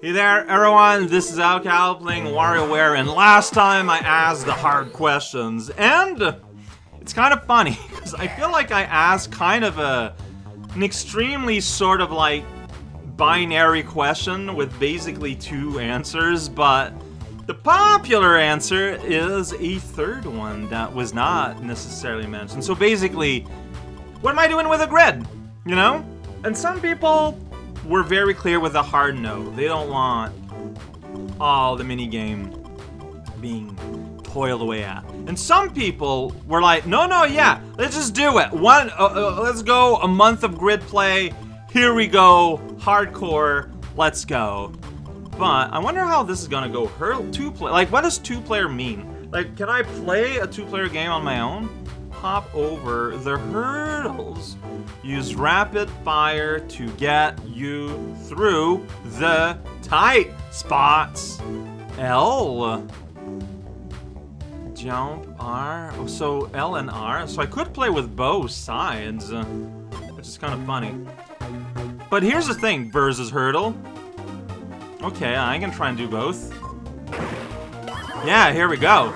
Hey there, everyone, this is raocow playing WarioWare, and last time I asked the hard questions, and it's kind of funny, because I feel like I asked kind of a, an extremely sort of like binary question with basically two answers, but the popular answer is a third one that was not necessarily mentioned. So basically, what am I doing with a grid? You know? And some people were very clear with a hard no. They don't want all the minigame being toiled away at. And some people were like, no, no, yeah, let's just do it. One, uh, uh, let's go a month of grid play. Here we go, hardcore, let's go. But I wonder how this is gonna go. Hurdle two play, like what does two player mean? Like, can I play a two player game on my own? Hop over the hurdles. Use rapid fire to get you through the tight spots. L. Jump R. Oh, so L and R. So I could play with both sides, which is kind of funny. But here's the thing, versus hurdle. Okay, I can try and do both. Yeah, here we go.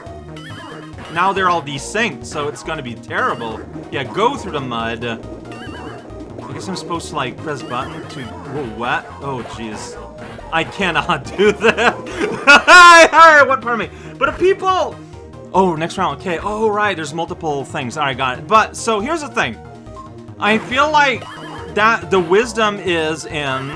Now they're all desynced, so it's gonna be terrible. Yeah, go through the mud. I guess I'm supposed to, like, press button to... Whoa, what? Oh, jeez. I cannot do that. Alright, what part of me? But if people... Oh, next round, okay. Oh, right, there's multiple things. Alright, got it. But, so here's the thing. I feel like that the wisdom is in...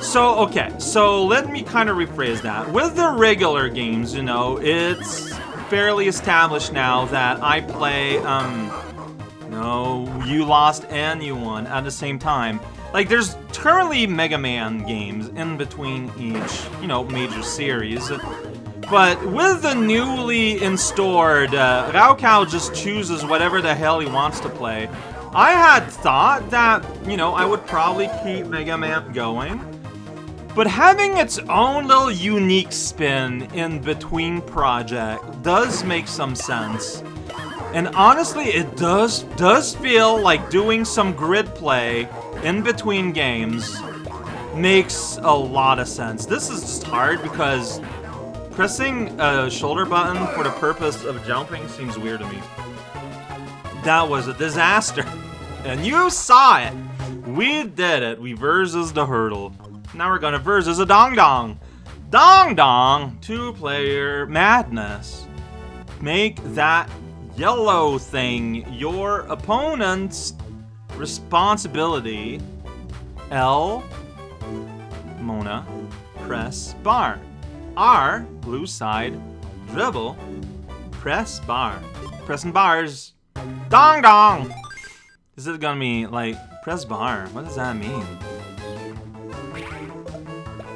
So, okay, so let me kind of rephrase that. With the regular games, you know, it's fairly established now that I play, um... No, you lost and you won at the same time. Like, there's currently Mega Man games in between each, you know, major series. But with the newly installed, uh, raocow just chooses whatever the hell he wants to play. I had thought that, you know, I would probably keep Mega Man going. But having its own little unique spin in between project does make some sense. And honestly, it does does feel like doing some grid play in between games makes a lot of sense. This is just hard because pressing a shoulder button for the purpose of jumping seems weird to me. That was a disaster. And you saw it. We did it. We versus the hurdle. Now we're gonna versus a dong dong. Dong dong, two player madness. Make that yellow thing your opponent's responsibility. L, Mona, press bar. R, blue side, dribble, press bar. Pressing bars. Dong dong! Is it gonna be like press bar? What does that mean?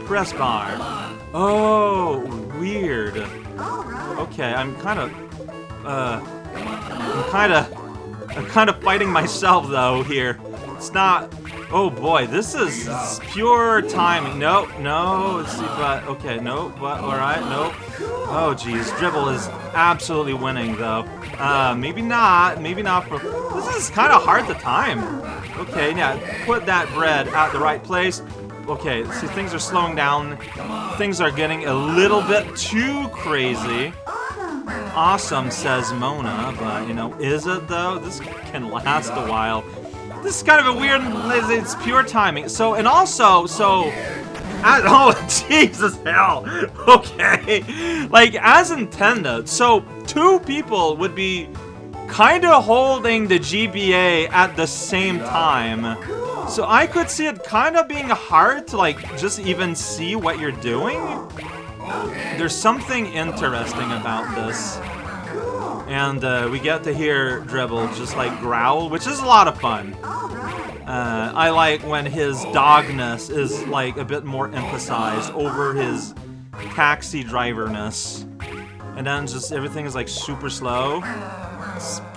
Press bar. Oh, weird. Okay, I'm kind of, uh, I'm kind of, I'm kind of fighting myself though here. It's not. Oh boy, this is pure timing. Nope, no. Let's see, but okay, no, but all right, nope. Oh geez, dribble is absolutely winning though. Uh, maybe not, maybe not for. This is kind of hard to time. Okay, yeah, put that bread at the right place. Okay, see, things are slowing down. Things are getting a little bit too crazy. Awesome, says Mona, but, you know, is it, though? This can last a while. This is kind of a weird, it's pure timing. So, and also, so, as, oh, Jesus hell. Okay. Like, as intended, so two people would be kind of holding the GBA at the same time. So I could see it kind of being hard to like just even see what you're doing. There's something interesting about this. And uh, we get to hear Dribble just like growl, which is a lot of fun. Uh, I like when his dogness is like a bit more emphasized over his taxi driverness. And then just everything is like super slow.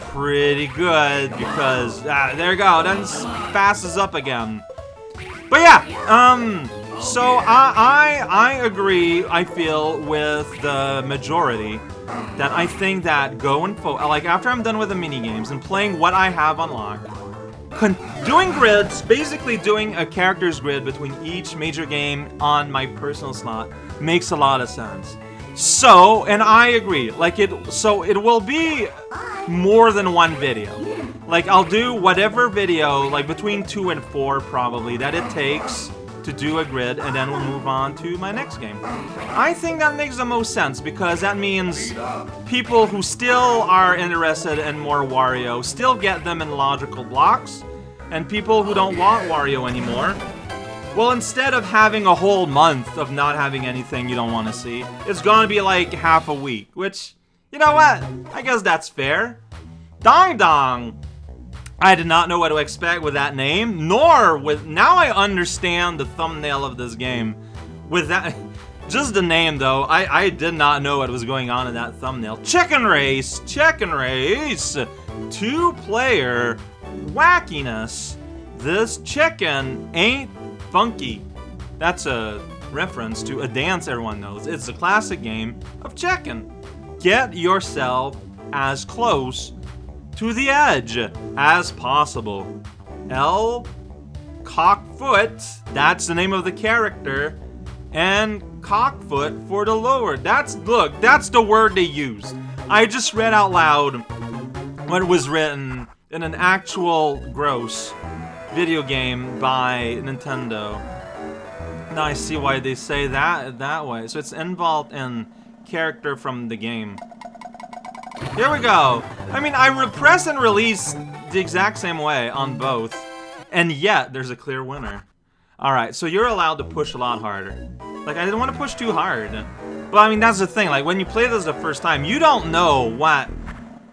Pretty good because ah, there you go. Then fastens up again. But yeah, um, so I, I I agree. I feel with the majority that I think that going for like after I'm done with the mini games and playing what I have unlocked, doing grids, basically doing a character's grid between each major game on my personal slot makes a lot of sense. So, and I agree, like it, so it will be more than one video. Like, I'll do whatever video, like between two and four probably, that it takes to do a grid, and then we'll move on to my next game. I think that makes the most sense, because that means people who still are interested in more Wario still get them in logical blocks, and people who don't want Wario anymore, well, instead of having a whole month of not having anything you don't want to see, it's gonna be like half a week, which, you know what? I guess that's fair. Dong Dong! I did not know what to expect with that name, nor with... Now I understand the thumbnail of this game. With that... Just the name, though. I, I did not know what was going on in that thumbnail. Chicken Race! Chicken Race! Two-player wackiness. This chicken ain't funky. That's a reference to a dance everyone knows. It's a classic game of chicken. Get yourself as close to the edge as possible. L. Cockfoot, that's the name of the character, and Cockfoot for the lower. That's, look, that's the word they use. I just read out loud what was written in an actual gross video game by Nintendo. Now I see why they say that that way. So it's involved in character from the game. Here we go. I mean, I repress and release the exact same way on both. And yet, there's a clear winner. Alright, so you're allowed to push a lot harder. Like, I didn't want to push too hard. But, I mean, that's the thing. Like, when you play this the first time, you don't know what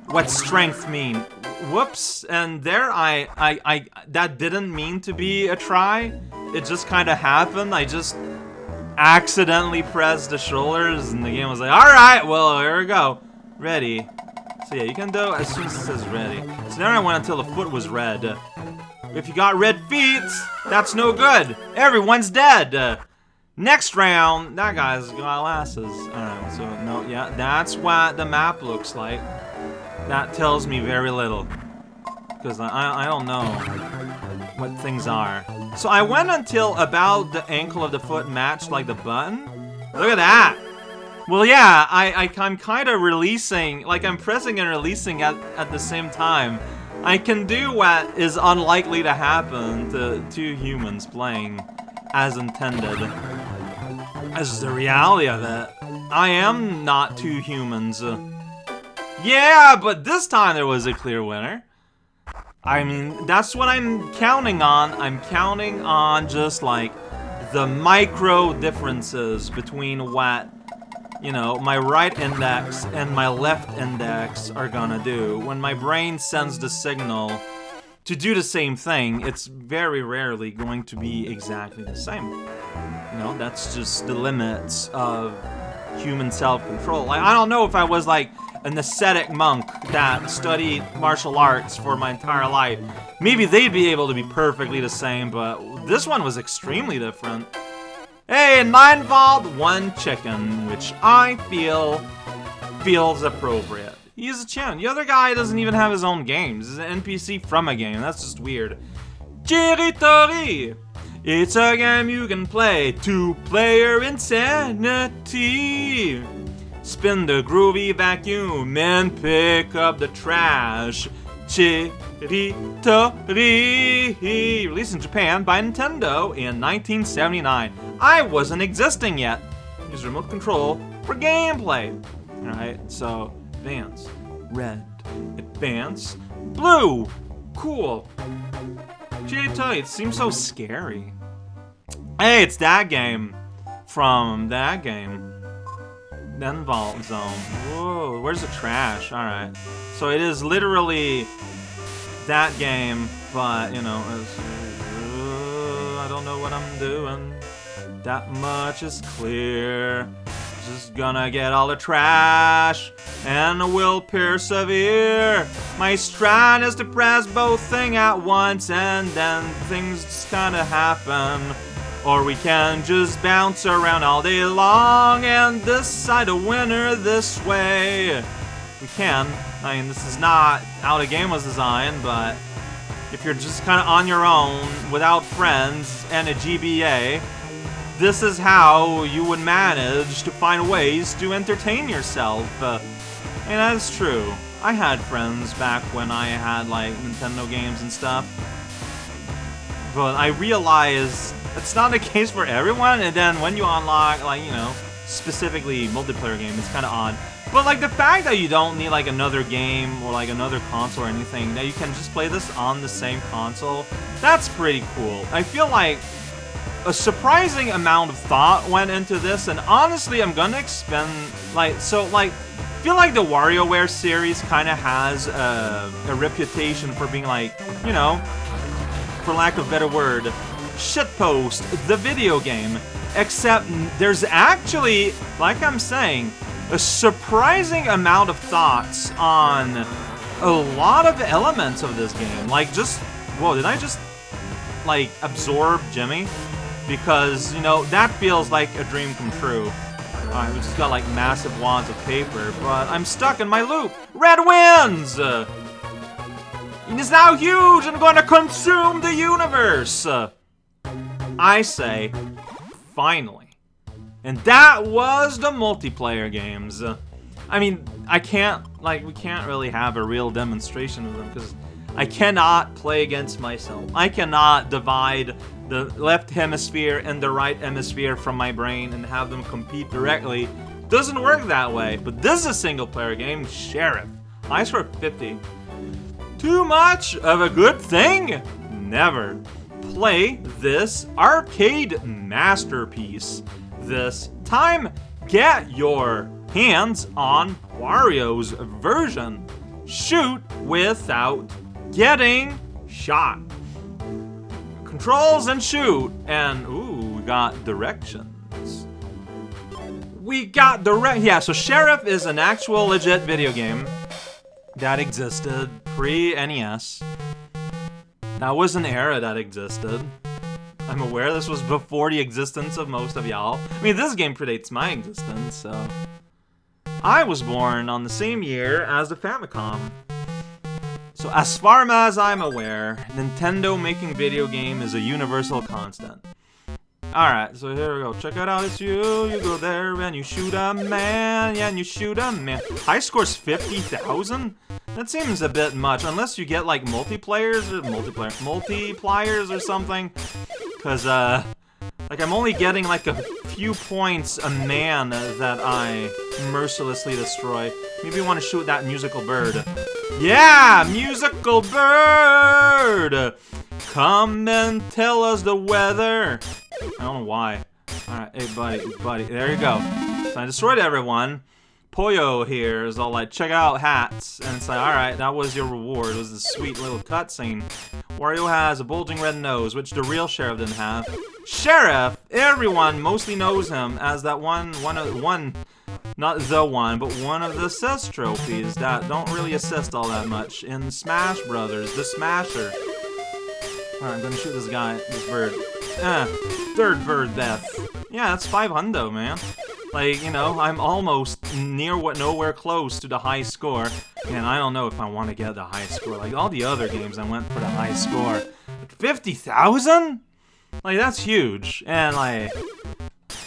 what strength mean. Whoops. And there I, I, I, that didn't mean to be a try. It just kind of happened. I just accidentally pressed the shoulders and the game was like, alright, well, here we go. Ready. So yeah, you can do as soon as it says ready. So then I went until the foot was red. If you got red feet, that's no good. Everyone's dead. Next round, that guy's got glasses. Alright, so no, yeah, that's what the map looks like. That tells me very little. Because I, I don't know what things are. So I went until about the ankle of the foot matched like the button. Look at that! Well, yeah, I, I, I'm kind of releasing, like I'm pressing and releasing at, at the same time. I can do what is unlikely to happen to two humans playing as intended. As the reality of it. I am not two humans. Yeah, but this time there was a clear winner. I mean, that's what I'm counting on. I'm counting on just like the micro differences between what you know, my right index and my left index are gonna do. When my brain sends the signal to do the same thing, it's very rarely going to be exactly the same. You know, that's just the limits of human self-control. Like, I don't know if I was like an ascetic monk that studied martial arts for my entire life. Maybe they'd be able to be perfectly the same, but this one was extremely different. Hey, nine vault, one chicken, which I feel feels appropriate. He's a chin. The other guy doesn't even have his own games. He's an NPC from a game. That's just weird. Chiritori! It's a game you can play. Two-player insanity. Spin the groovy vacuum and pick up the trash. Chiritori! Released in Japan by Nintendo in 1979. I wasn't existing yet. Use remote control for gameplay. Alright, so advance. Red. Advance. Blue! Cool. Chiritori, it seems so scary. Hey, it's that game. From that game. Then Vault Zone. Whoa, where's the trash? Alright. So it is literally that game, but, you know, uh, I don't know what I'm doing. That much is clear. Just gonna get all the trash, and will persevere. My strat is to press both thing at once, and then things just kinda happen. Or we can just bounce around all day long and decide a winner this way. We can. I mean, this is not how the game was designed, but, if you're just kind of on your own, without friends, and a GBA, this is how you would manage to find ways to entertain yourself. Uh, and that's true. I had friends back when I had, like, Nintendo games and stuff. But I realize it's not the case for everyone, and then when you unlock, like, you know, specifically multiplayer game, it's kind of odd. But, like, the fact that you don't need, like, another game or, like, another console or anything, that you can just play this on the same console, that's pretty cool. I feel like a surprising amount of thought went into this, and honestly, I'm gonna expend, like, so, like, feel like the WarioWare series kind of has a, a reputation for being, like, you know, for lack of better word, shitpost the video game. Except there's actually, like I'm saying, a surprising amount of thoughts on a lot of elements of this game. Like, just, whoa, did I just, like, absorb Jimmy? Because, you know, that feels like a dream come true. Uh, Alright, we just got, like, massive wads of paper, but I'm stuck in my loop! Red wins! Is now huge and going to consume the universe! I say, finally. And that was the multiplayer games. I mean, I can't, like, we can't really have a real demonstration of them because I cannot play against myself. I cannot divide the left hemisphere and the right hemisphere from my brain and have them compete directly. Doesn't work that way, but this is a single player game, Sheriff. I score 50. Too much of a good thing? Never. Play this arcade masterpiece. This time, get your hands on Wario's version. Shoot without getting shot. Controls and shoot, and ooh, we got directions. We got direct, yeah, so Sheriff is an actual legit video game that existed pre-NES. That was an era that existed. I'm aware this was before the existence of most of y'all. I mean, this game predates my existence, so... I was born on the same year as the Famicom. So as far as I'm aware, Nintendo making video game is a universal constant. Alright, so here we go. Check it out, it's you. You go there and you shoot a man. Yeah, and you shoot a man. High score's 50,000? That seems a bit much, unless you get like multiplayers or multiplayer multipliers or something. Cause uh like I'm only getting like a few points a man that I mercilessly destroy. Maybe you want to shoot that musical bird. Yeah, musical bird! Come and tell us the weather. I don't know why. Alright, hey buddy, buddy, there you go. So I destroyed everyone. Poyo here is all like, check out hats. And it's like, alright, that was your reward. It was this sweet little cutscene. Wario has a bulging red nose, which the real Sheriff didn't have. Sheriff! Everyone mostly knows him as that one, one of, one, not the one, but one of the assist trophies that don't really assist all that much in Smash Brothers, the Smasher. Alright, I'm gonna shoot this guy, this bird. Eh, third bird death. Yeah, that's 5 hundo, man. Like, you know, I'm almost near what nowhere close to the high score. And I don't know if I want to get the high score. Like, all the other games, I went for the high score. 50,000? Like, that's huge. And, like,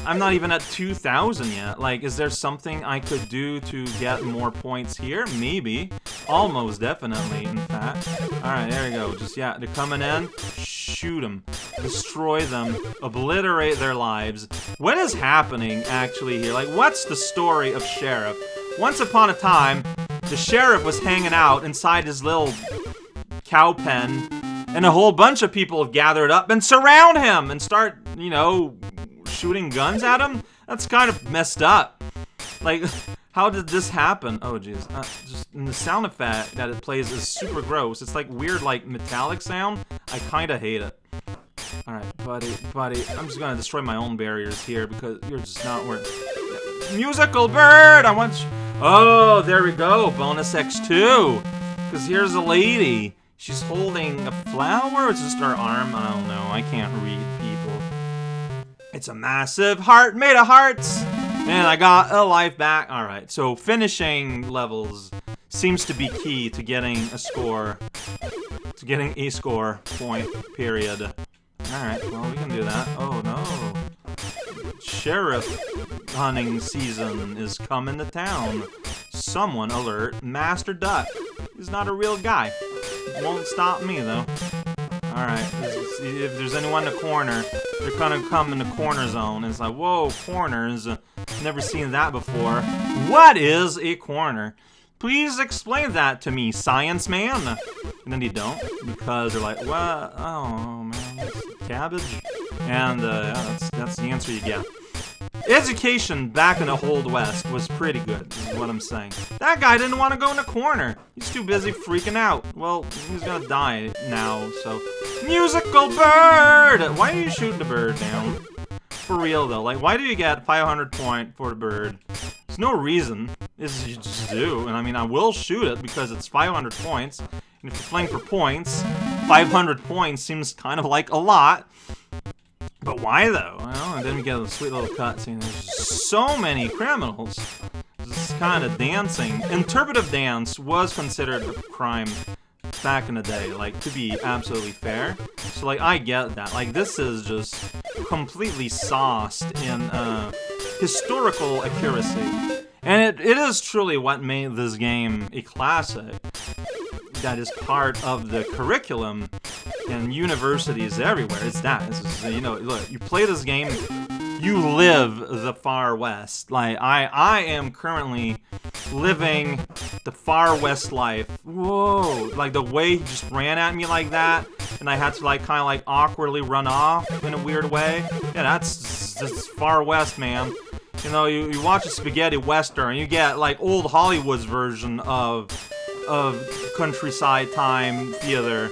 I'm not even at 2,000 yet. Like, is there something I could do to get more points here? Maybe. Almost definitely, in fact. Alright, there we go. Just, yeah, they're coming in. Shoot them. Destroy them. Obliterate their lives. What is happening, actually, here? Like, what's the story of Sheriff? Once upon a time, the Sheriff was hanging out inside his little cow pen, and a whole bunch of people have gathered up and surround him and start, you know, shooting guns at him? That's kind of messed up. Like, how did this happen? Oh, jeez. Uh, just the sound effect that it plays is super gross. It's like weird, like, metallic sound. I kind of hate it. Alright, buddy, buddy. I'm just gonna destroy my own barriers here because you're just not worth Musical bird! I want... Oh, there we go. Bonus X2. Because here's a lady. She's holding a flower? It's just her arm? I don't know. I can't read people. It's a massive heart made of hearts! And I got a life back. Alright, so finishing levels seems to be key to getting a score. to getting a score point, period. Alright, well, we can do that. Oh, no. Sheriff hunting season is coming to town. Someone alert Master Duck. He's not a real guy. Won't stop me, though. Alright, if there's anyone in the corner, they're gonna come in the corner zone. It's like, whoa, corners. Never seen that before. What is a corner? Please explain that to me, science man. And then they don't, because they're like, what? Oh, man, cabbage? And uh, yeah, that's, that's the answer you get. Education back in the Old West was pretty good, is what I'm saying. That guy didn't want to go in the corner. He's too busy freaking out. Well, he's gonna die now, so... Musical bird! Why are you shooting the bird down? For real, though. Like, why do you get 500 point for the bird? There's no reason. Is you just do. And I mean, I will shoot it because it's 500 points. And if you're playing for points, 500 points seems kind of like a lot. But why though? Well, and then we get a sweet little cutscene. There's so many criminals. This kind of dancing. Interpretive dance was considered a crime back in the day, like, to be absolutely fair. So, like, I get that. Like, this is just completely sauced in uh, historical accuracy. And it, it is truly what made this game a classic that is part of the curriculum in universities everywhere. It's that. It's, you know, look, you play this game, you live the Far West. Like, I, I am currently living the Far West life. Whoa. Like, the way he just ran at me like that, and I had to, like, kind of, like, awkwardly run off in a weird way. Yeah, that's just Far West, man. You know, you, you watch a spaghetti western, you get, like, old Hollywood's version of of countryside time theater.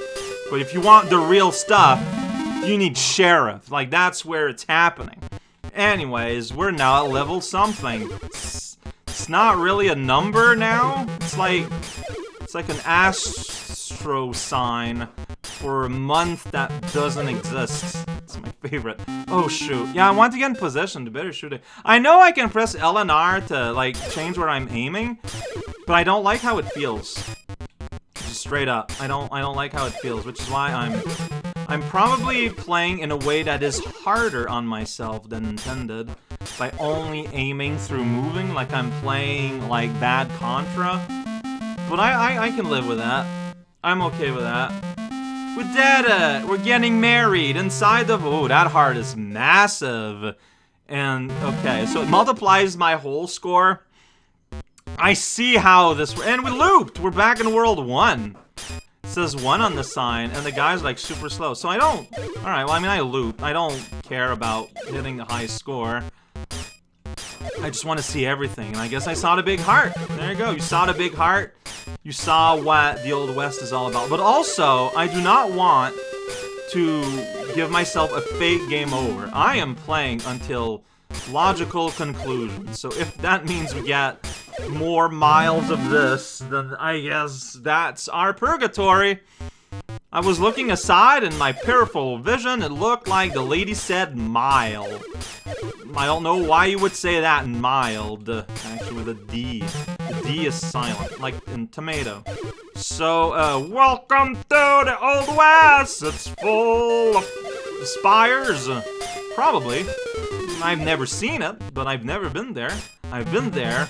But if you want the real stuff, you need Sheriff. Like, that's where it's happening. Anyways, we're now at level something. It's, not really a number now. It's like, it's like an astro sign for a month that doesn't exist. It's my favorite. Oh, shoot. Yeah, I want to get in position to better shoot it. I know I can press L and R to, like, change where I'm aiming, but I don't like how it feels. Just straight up. I don't I don't like how it feels, which is why I'm I'm probably playing in a way that is harder on myself than intended by only aiming through moving like I'm playing like bad Contra. But I, I, I can live with that. I'm okay with that. We did it! Uh, we're getting married inside the- Oh, that heart is massive. And, okay, so it multiplies my whole score. I see how this- And we looped! We're back in World 1 says one on the sign, and the guy's like super slow. So I don't. All right. Well, I mean, I loop. I don't care about hitting the high score. I just want to see everything, and I guess I saw the big heart. There you go. You saw the big heart. You saw what the Old West is all about. But also, I do not want to give myself a fake game over. I am playing until logical conclusion. So if that means we get more miles of this, then I guess that's our purgatory. I was looking aside and my peripheral vision, it looked like the lady said mild. I don't know why you would say that mild, actually with a D. The D is silent, like in tomato. So, uh, welcome to the Old West! It's full of spires. Probably. I've never seen it, but I've never been there. I've been there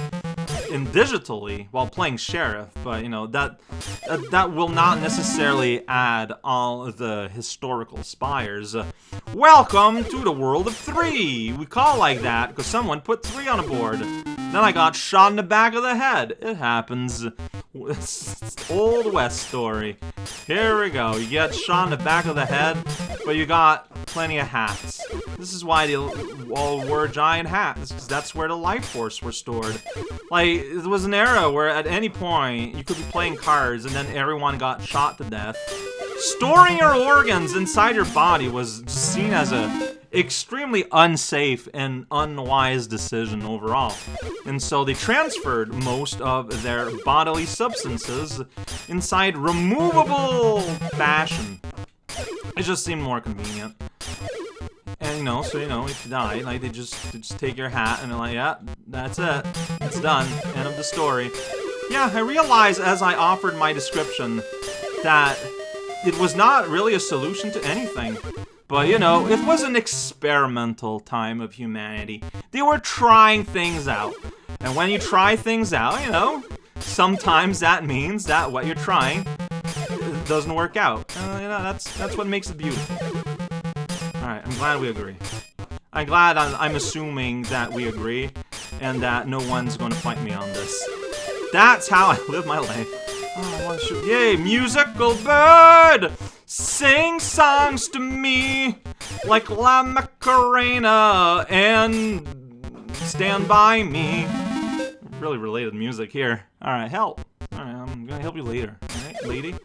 in digitally while playing Sheriff, but you know, that, that, that will not necessarily add all the historical spires. Welcome to the world of three! We call like that because someone put three on a board. Then I got shot in the back of the head. It happens. Old West story. Here we go. You get shot in the back of the head, but you got plenty of hats. This is why they all wore giant hats, because that's where the life force were stored. Like, it was an era where at any point, you could be playing cards and then everyone got shot to death. Storing your organs inside your body was seen as a extremely unsafe and unwise decision overall. And so they transferred most of their bodily substances inside removable fashion. It just seemed more convenient. And you know, so you know, if you die, like they just they just take your hat and they're like, yeah, that's it. It's done. End of the story. Yeah, I realized as I offered my description that it was not really a solution to anything. But, you know, it was an experimental time of humanity. They were trying things out. And when you try things out, you know, sometimes that means that what you're trying doesn't work out. Uh, you know, that's that's what makes it beautiful. Alright, I'm glad we agree. I'm glad I'm, I'm assuming that we agree, and that no one's gonna fight me on this. That's how I live my life. Oh. Yay, musical bird! Sing songs to me like La Macarena and Stand By Me. Really related music here. Alright, help. Alright, I'm gonna help you later. Alright, lady?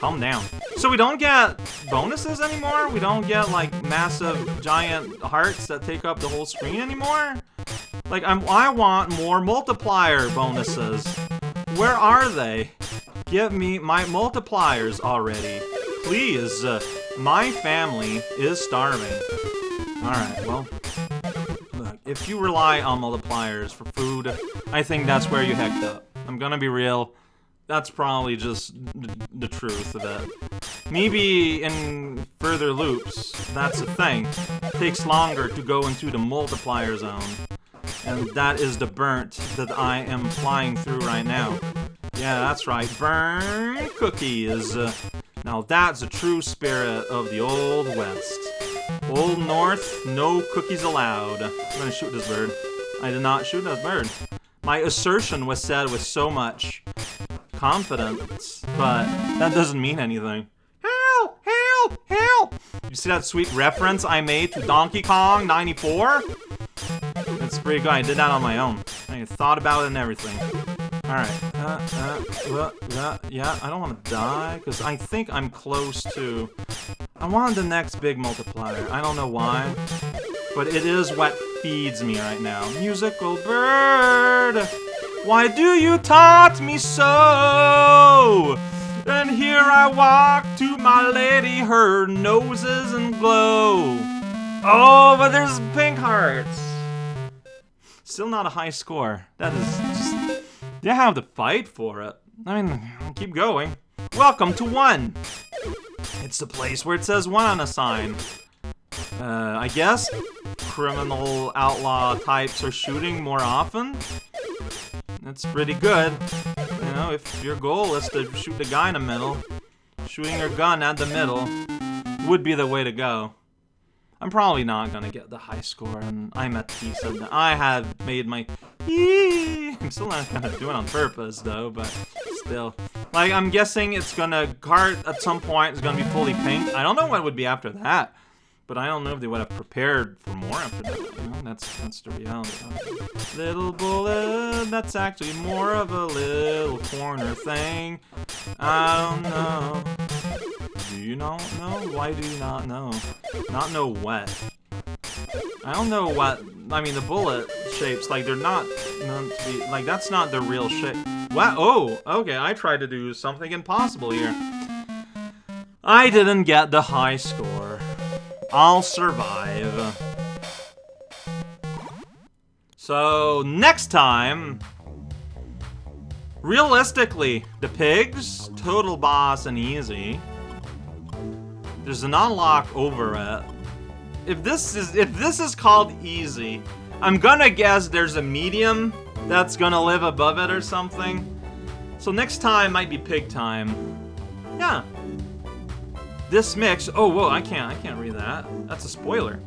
Calm down. So we don't get bonuses anymore? We don't get, like, massive, giant hearts that take up the whole screen anymore? Like, I'm, I want more multiplier bonuses. Where are they? Give me my multipliers already. Please. Uh, my family is starving. Alright, well. Look, if you rely on multipliers for food, I think that's where you hecked up. I'm gonna be real. That's probably just the truth of it. Maybe in further loops, that's a thing. It takes longer to go into the multiplier zone. And that is the burnt that I am flying through right now. Yeah, that's right. Burn cookies. Uh, now that's the true spirit of the Old West. Old North, no cookies allowed. I'm gonna shoot this bird. I did not shoot this bird. My assertion was said with so much confidence, but that doesn't mean anything. Help! Help! Help! You see that sweet reference I made to Donkey Kong 94? That's pretty good. I did that on my own. I thought about it and everything. Alright. Uh, uh, uh, yeah, I don't want to die, because I think I'm close to... I want the next big multiplier. I don't know why, but it is what feeds me right now. Musical bird! Why do you taunt me so? And here I walk to my lady, her noses and glow. Oh, but there's pink hearts. Still not a high score. That is just... You have to fight for it. I mean, keep going. Welcome to one. It's the place where it says one on a sign. Uh, I guess criminal outlaw types are shooting more often? That's pretty good. You know, if your goal is to shoot the guy in the middle, shooting your gun at the middle would be the way to go. I'm probably not gonna get the high score, and I'm at peace. I have made my I'm still not gonna do it on purpose, though, but still. Like, I'm guessing it's gonna... Cart at some point is gonna be fully pink. I don't know what would be after that. But I don't know if they would have prepared for more after that. You know, that's that's the reality. Little bullet, that's actually more of a little corner thing. I don't know. Do you not know? Why do you not know? Not know what? I don't know what... I mean, the bullet shapes, like, they're not meant to be... Like, that's not the real shape. What? Oh, okay, I tried to do something impossible here. I didn't get the high score. I'll survive. So, next time... Realistically, the pigs, total boss and easy. There's an unlock over it. If this is if this is called easy, I'm gonna guess there's a medium that's gonna live above it or something. So next time might be pig time. Yeah, this mix, oh, whoa, I can't, I can't read that. That's a spoiler.